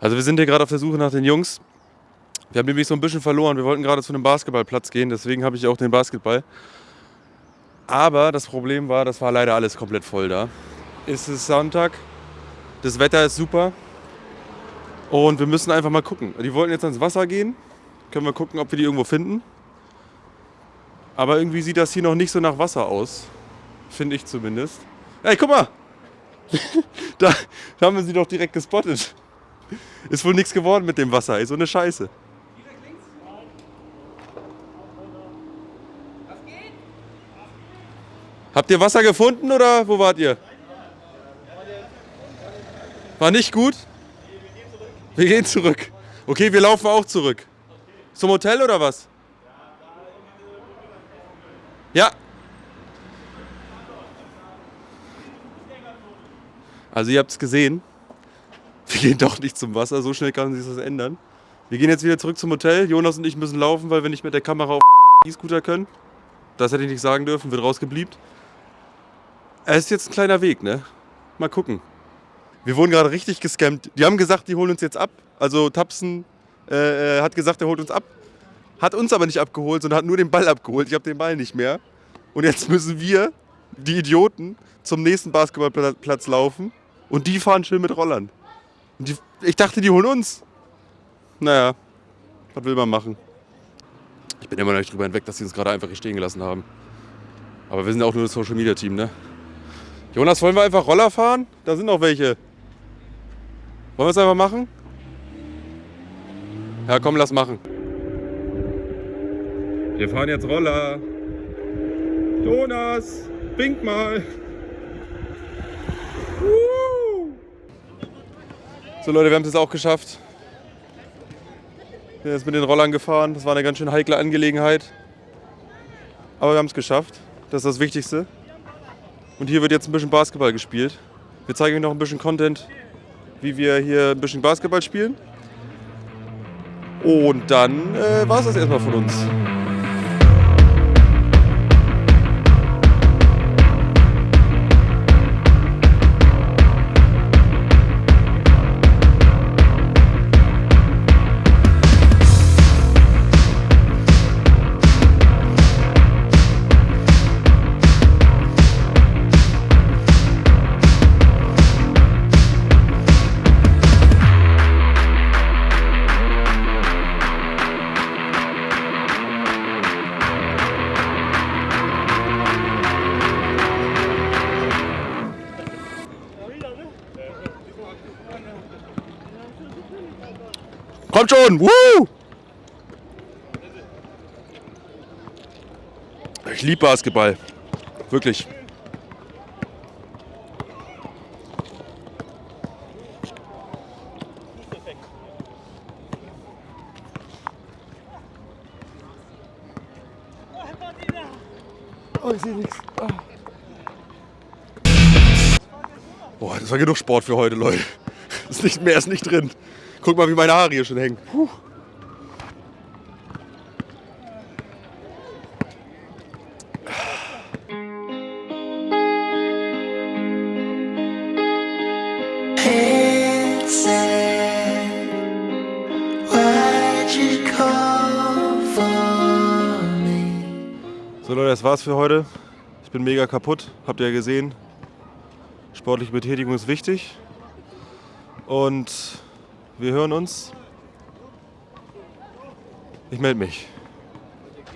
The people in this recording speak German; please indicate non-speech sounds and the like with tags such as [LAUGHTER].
Also wir sind hier gerade auf der Suche nach den Jungs. Wir haben nämlich so ein bisschen verloren. Wir wollten gerade zu einem Basketballplatz gehen, deswegen habe ich auch den Basketball. Aber das Problem war, das war leider alles komplett voll da. Es ist Sonntag, das Wetter ist super und wir müssen einfach mal gucken. Die wollten jetzt ans Wasser gehen. Können wir gucken, ob wir die irgendwo finden. Aber irgendwie sieht das hier noch nicht so nach Wasser aus. Finde ich zumindest. Ey, guck mal! [LAUGHS] da, da haben wir sie doch direkt gespottet. Ist wohl nichts geworden mit dem Wasser, ey, so eine Scheiße. Habt ihr Wasser gefunden oder wo wart ihr? War nicht gut? Wir gehen zurück. Okay, wir laufen auch zurück. Zum Hotel oder was? Ja. Also ihr habt es gesehen. Wir [LAUGHS] gehen doch nicht zum Wasser, so schnell kann sich das ändern. Wir gehen jetzt wieder zurück zum Hotel. Jonas und ich müssen laufen, weil wir nicht mit der Kamera auf [LAUGHS] E-Scooter können. Das hätte ich nicht sagen dürfen, wird rausgebliebt. Es ist jetzt ein kleiner Weg, ne? Mal gucken. Wir wurden gerade richtig gescammt. Die haben gesagt, die holen uns jetzt ab. Also Tapsen äh, hat gesagt, er holt uns ab. Hat uns aber nicht abgeholt, sondern hat nur den Ball abgeholt. Ich habe den Ball nicht mehr. Und jetzt müssen wir, die Idioten, zum nächsten Basketballplatz laufen. Und die fahren schön mit Rollern. Die, ich dachte, die holen uns. Naja, was will man machen? Ich bin immer noch nicht drüber hinweg, dass sie uns gerade einfach hier stehen gelassen haben. Aber wir sind ja auch nur das Social Media Team, ne? Jonas, wollen wir einfach Roller fahren? Da sind noch welche. Wollen wir es einfach machen? Ja, komm, lass machen. Wir fahren jetzt Roller. Jonas, wink mal. So Leute, wir haben es jetzt auch geschafft. Wir sind jetzt mit den Rollern gefahren. Das war eine ganz schön heikle Angelegenheit. Aber wir haben es geschafft. Das ist das Wichtigste. Und hier wird jetzt ein bisschen Basketball gespielt. Wir zeigen euch noch ein bisschen Content, wie wir hier ein bisschen Basketball spielen. Und dann äh, war es das erstmal von uns. Kommt schon! Woo! Ich liebe Basketball. Wirklich. Oh, ich sehe nichts. Boah, das war genug Sport für heute, Leute. [LAUGHS] Ist nicht mehr, ist nicht drin. Guck mal, wie meine Haare hier schon hängen. Puh. So Leute, das war's für heute. Ich bin mega kaputt, habt ihr ja gesehen. Sportliche Betätigung ist wichtig. Und wir hören uns. Ich melde mich.